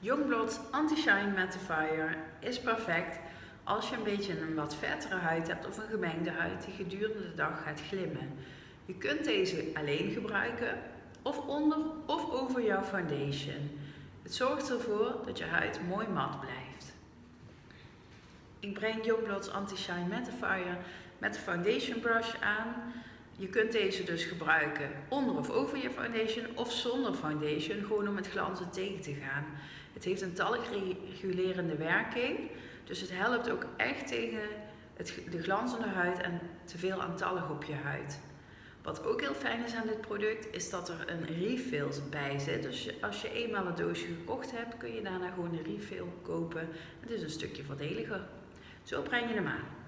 Youngblood's Anti-Shine Mattifier is perfect als je een beetje een wat vettere huid hebt of een gemengde huid die gedurende de dag gaat glimmen. Je kunt deze alleen gebruiken of onder of over jouw foundation. Het zorgt ervoor dat je huid mooi mat blijft. Ik breng Youngblood's Anti-Shine Mattifier met de foundation brush aan. Je kunt deze dus gebruiken onder of over je foundation of zonder foundation, gewoon om het glanzen tegen te gaan. Het heeft een talgregulerende werking, dus het helpt ook echt tegen het, de glanzende huid en te veel aantallig op je huid. Wat ook heel fijn is aan dit product, is dat er een refill bij zit. Dus als je eenmaal een doosje gekocht hebt, kun je daarna gewoon een refill kopen. Het is een stukje voordeliger. Zo breng je hem aan.